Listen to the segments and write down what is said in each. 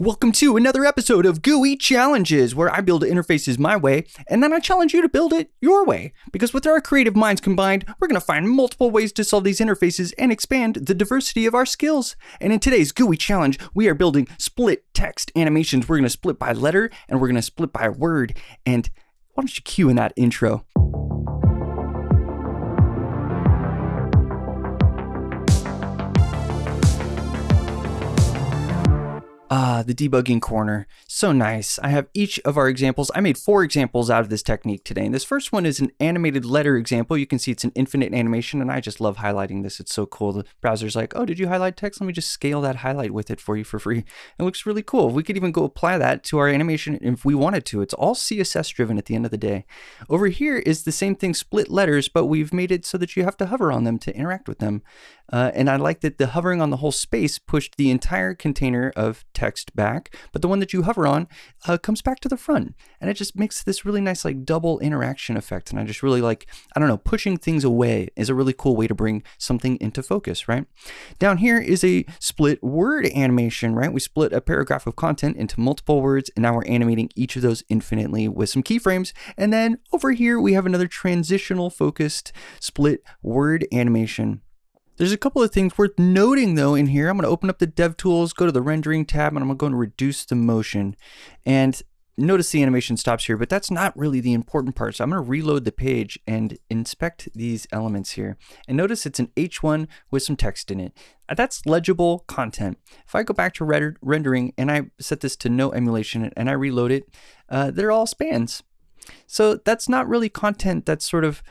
Welcome to another episode of GUI Challenges, where I build interfaces my way, and then I challenge you to build it your way. Because with our creative minds combined, we're going to find multiple ways to solve these interfaces and expand the diversity of our skills. And in today's GUI Challenge, we are building split text animations. We're going to split by letter, and we're going to split by word. And why don't you cue in that intro? The debugging corner. So nice. I have each of our examples. I made four examples out of this technique today. And this first one is an animated letter example. You can see it's an infinite animation, and I just love highlighting this. It's so cool. The browser's like, oh, did you highlight text? Let me just scale that highlight with it for you for free. It looks really cool. We could even go apply that to our animation if we wanted to. It's all CSS driven at the end of the day. Over here is the same thing, split letters, but we've made it so that you have to hover on them to interact with them. Uh, and I like that the hovering on the whole space pushed the entire container of text back, but the one that you hover on uh, comes back to the front. And it just makes this really nice like double interaction effect. And I just really like, I don't know, pushing things away is a really cool way to bring something into focus, right? Down here is a split word animation, right? We split a paragraph of content into multiple words, and now we're animating each of those infinitely with some keyframes. And then over here, we have another transitional focused split word animation. There's a couple of things worth noting though in here. I'm going to open up the DevTools, go to the rendering tab, and I'm going to reduce the motion. And notice the animation stops here, but that's not really the important part. So I'm going to reload the page and inspect these elements here. And notice it's an H1 with some text in it. That's legible content. If I go back to render rendering and I set this to no emulation and I reload it, uh, they're all spans. So that's not really content that's sort of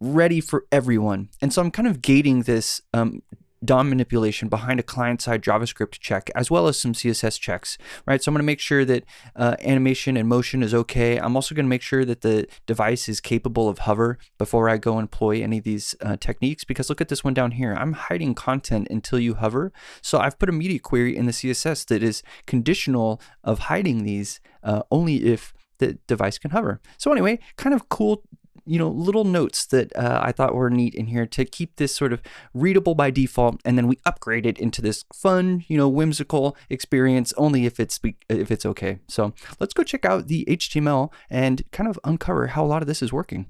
ready for everyone. And so I'm kind of gating this um, DOM manipulation behind a client-side JavaScript check, as well as some CSS checks, right? So I'm going to make sure that uh, animation and motion is okay. I'm also going to make sure that the device is capable of hover before I go employ any of these uh, techniques, because look at this one down here. I'm hiding content until you hover. So I've put a media query in the CSS that is conditional of hiding these uh, only if the device can hover. So anyway, kind of cool you know, little notes that uh, I thought were neat in here to keep this sort of readable by default, and then we upgrade it into this fun, you know, whimsical experience only if it's if it's okay. So let's go check out the HTML and kind of uncover how a lot of this is working.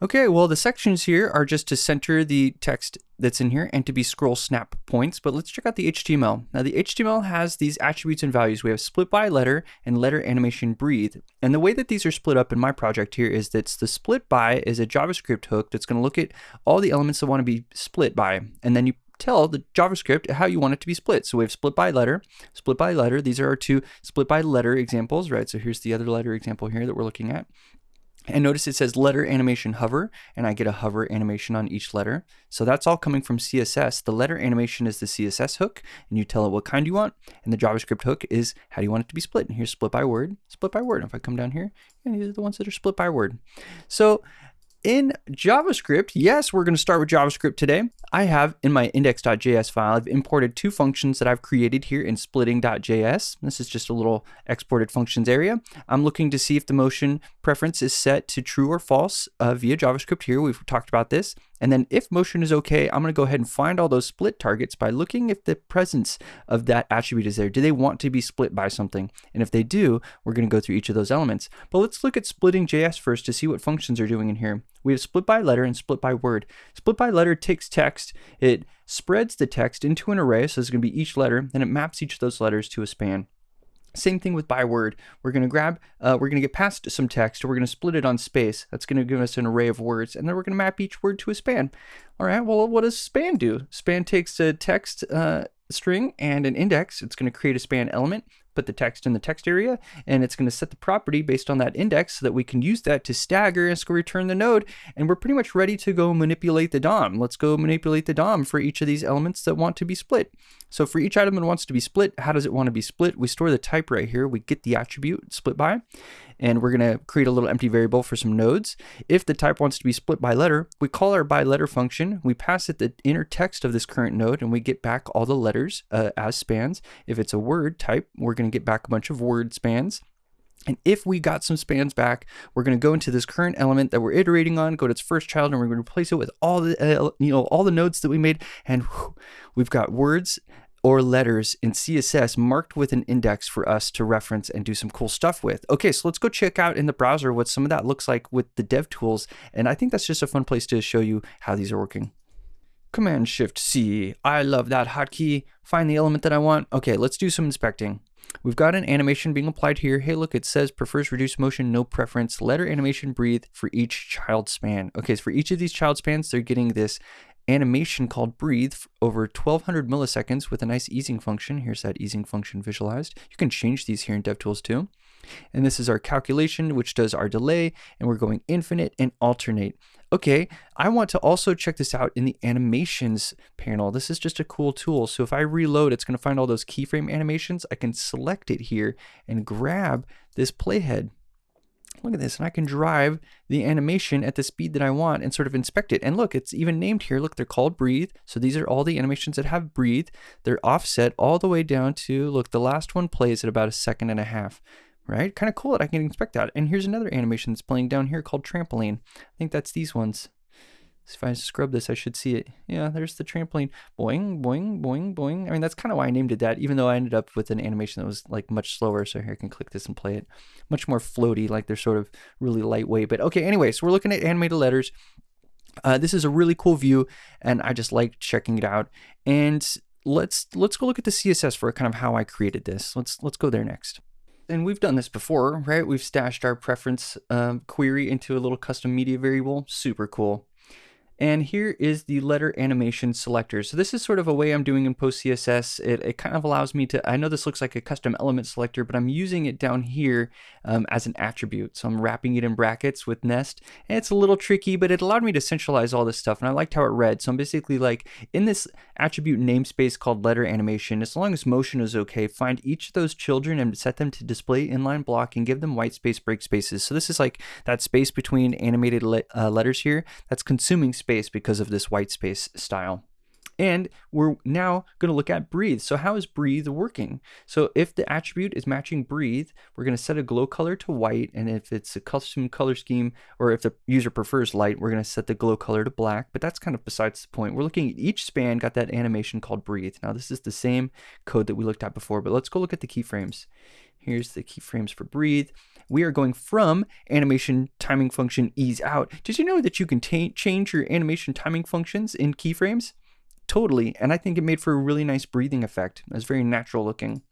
Okay, well the sections here are just to center the text that's in here and to be scroll snap points, but let's check out the HTML. Now the HTML has these attributes and values. We have split by letter and letter animation breathe. And the way that these are split up in my project here is that the split by is a JavaScript hook that's gonna look at all the elements that wanna be split by. And then you tell the JavaScript how you want it to be split. So we have split by letter, split by letter. These are our two split by letter examples, right? So here's the other letter example here that we're looking at. And notice it says letter animation hover, and I get a hover animation on each letter. So that's all coming from CSS. The letter animation is the CSS hook, and you tell it what kind you want. And the JavaScript hook is how do you want it to be split. And here's split by word, split by word. If I come down here, and these are the ones that are split by word. So in JavaScript, yes, we're going to start with JavaScript today. I have in my index.js file, I've imported two functions that I've created here in splitting.js. This is just a little exported functions area. I'm looking to see if the motion preference is set to true or false uh, via JavaScript here. We've talked about this. And then if motion is okay, I'm going to go ahead and find all those split targets by looking if the presence of that attribute is there. Do they want to be split by something? And if they do, we're going to go through each of those elements. But let's look at splitting JS first to see what functions are doing in here. We have split by letter and split by word. Split by letter takes text, it spreads the text into an array, so it's going to be each letter, and it maps each of those letters to a span. Same thing with by word. We're going to grab, uh, we're going to get past some text, we're going to split it on space. That's going to give us an array of words, and then we're going to map each word to a span. All right, well, what does span do? Span takes a text uh, string and an index. It's going to create a span element put the text in the text area, and it's going to set the property based on that index so that we can use that to stagger and return the node. And we're pretty much ready to go manipulate the DOM. Let's go manipulate the DOM for each of these elements that want to be split. So for each item that wants to be split, how does it want to be split? We store the type right here. We get the attribute split by, and we're going to create a little empty variable for some nodes. If the type wants to be split by letter, we call our by letter function. We pass it the inner text of this current node, and we get back all the letters uh, as spans. If it's a word type, we're going to get back a bunch of word spans. And if we got some spans back, we're going to go into this current element that we're iterating on, go to its first child, and we're going to replace it with all the, uh, you know, all the nodes that we made. And whew, we've got words or letters in CSS marked with an index for us to reference and do some cool stuff with. Okay, so let's go check out in the browser what some of that looks like with the dev tools. And I think that's just a fun place to show you how these are working. Command Shift C. I love that hotkey. Find the element that I want. Okay, let's do some inspecting. We've got an animation being applied here. Hey, look, it says prefers reduced motion, no preference, letter animation breathe for each child span. Okay, so for each of these child spans, they're getting this animation called breathe over 1200 milliseconds with a nice easing function. Here's that easing function visualized. You can change these here in DevTools too. And this is our calculation, which does our delay, and we're going infinite and alternate. Okay, I want to also check this out in the animations panel. This is just a cool tool. So if I reload, it's gonna find all those keyframe animations. I can select it here and grab this playhead look at this, and I can drive the animation at the speed that I want and sort of inspect it. And look, it's even named here. Look, they're called breathe. So these are all the animations that have breathe. They're offset all the way down to, look, the last one plays at about a second and a half, right? Kind of cool that I can inspect that. And here's another animation that's playing down here called trampoline. I think that's these ones. If I scrub this, I should see it. Yeah, there's the trampoline. Boing, boing, boing, boing. I mean, that's kind of why I named it that, even though I ended up with an animation that was like much slower. So here I can click this and play it. Much more floaty, like they're sort of really lightweight. But okay, anyway, so we're looking at animated letters. Uh, this is a really cool view, and I just like checking it out. And let's let's go look at the CSS for kind of how I created this. Let's let's go there next and we've done this before, right? We've stashed our preference um, query into a little custom media variable. Super cool. And here is the letter animation selector. So this is sort of a way I'm doing in PostCSS. It, it kind of allows me to, I know this looks like a custom element selector, but I'm using it down here um, as an attribute. So I'm wrapping it in brackets with nest. And it's a little tricky, but it allowed me to centralize all this stuff. And I liked how it read. So I'm basically like in this attribute namespace called letter animation, as long as motion is okay, find each of those children and set them to display inline block and give them white space break spaces. So this is like that space between animated le uh, letters here that's consuming space space because of this white space style. And we're now going to look at breathe. So how is breathe working? So if the attribute is matching breathe, we're going to set a glow color to white. And if it's a custom color scheme, or if the user prefers light, we're going to set the glow color to black. But that's kind of besides the point. We're looking at each span got that animation called breathe. Now this is the same code that we looked at before, but let's go look at the keyframes. Here's the keyframes for breathe. We are going from animation timing function ease out. Did you know that you can change your animation timing functions in keyframes? Totally, and I think it made for a really nice breathing effect. It's very natural looking.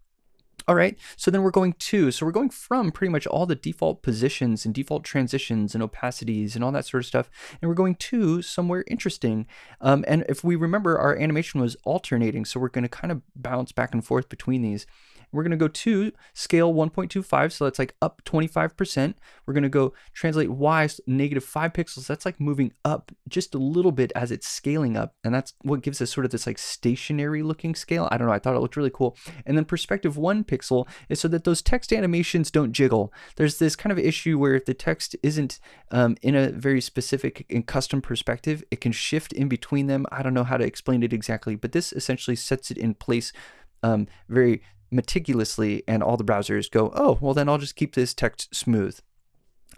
All right, so then we're going to, so we're going from pretty much all the default positions and default transitions and opacities and all that sort of stuff, and we're going to somewhere interesting. Um, and if we remember, our animation was alternating, so we're going to kind of bounce back and forth between these. We're going to go to scale 1.25, so that's like up 25%. We're going to go translate Y negative 5 pixels. That's like moving up just a little bit as it's scaling up. And that's what gives us sort of this like stationary looking scale. I don't know, I thought it looked really cool. And then perspective 1 pixel is so that those text animations don't jiggle. There's this kind of issue where if the text isn't um, in a very specific and custom perspective, it can shift in between them. I don't know how to explain it exactly, but this essentially sets it in place um, very meticulously and all the browsers go, oh, well then I'll just keep this text smooth.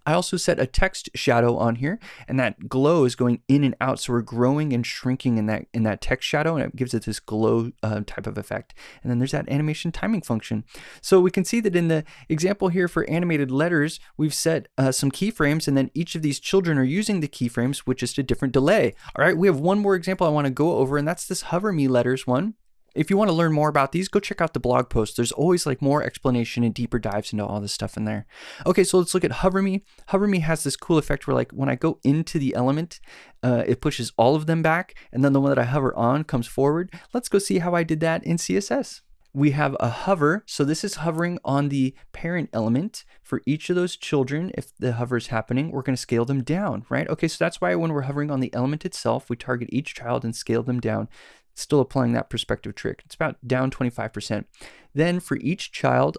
I also set a text shadow on here and that glow is going in and out. So we're growing and shrinking in that in that text shadow and it gives it this glow uh, type of effect. And then there's that animation timing function. So we can see that in the example here for animated letters, we've set uh, some keyframes and then each of these children are using the keyframes with just a different delay. All right, we have one more example I wanna go over and that's this hover me letters one. If you want to learn more about these, go check out the blog post. There's always like more explanation and deeper dives into all this stuff in there. Okay, so let's look at Hover Me. Hover Me has this cool effect where like when I go into the element, uh, it pushes all of them back, and then the one that I hover on comes forward. Let's go see how I did that in CSS we have a hover. So this is hovering on the parent element for each of those children. If the hover is happening, we're going to scale them down, right? Okay, so that's why when we're hovering on the element itself, we target each child and scale them down still applying that perspective trick. It's about down 25%. Then for each child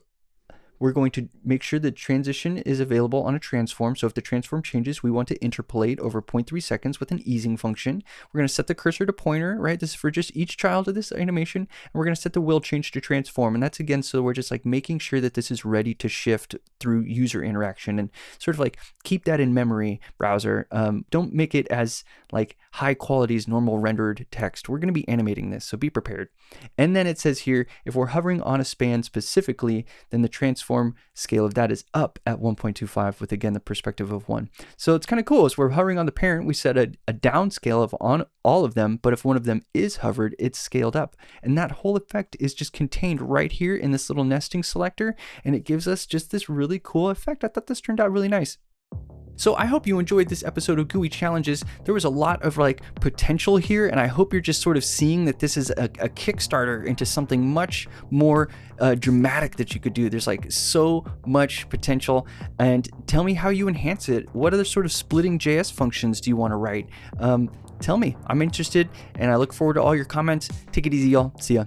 we're going to make sure the transition is available on a transform. So if the transform changes, we want to interpolate over 0.3 seconds with an easing function. We're going to set the cursor to pointer, right? This is for just each child of this animation. And we're going to set the will change to transform. And that's again, so we're just like making sure that this is ready to shift through user interaction and sort of like keep that in memory browser. Um, don't make it as like high quality as normal rendered text. We're going to be animating this, so be prepared. And then it says here, if we're hovering on a span specifically, then the transform scale of that is up at 1.25 with again the perspective of one. So it's kind of cool. As we're hovering on the parent, we set a, a down scale of on all of them, but if one of them is hovered, it's scaled up. And that whole effect is just contained right here in this little nesting selector, and it gives us just this really cool effect. I thought this turned out really nice. So I hope you enjoyed this episode of GUI Challenges. There was a lot of like potential here, and I hope you're just sort of seeing that this is a, a Kickstarter into something much more uh, dramatic that you could do. There's like so much potential, and tell me how you enhance it. What other sort of splitting JS functions do you want to write? Um, tell me. I'm interested, and I look forward to all your comments. Take it easy, y'all. See ya.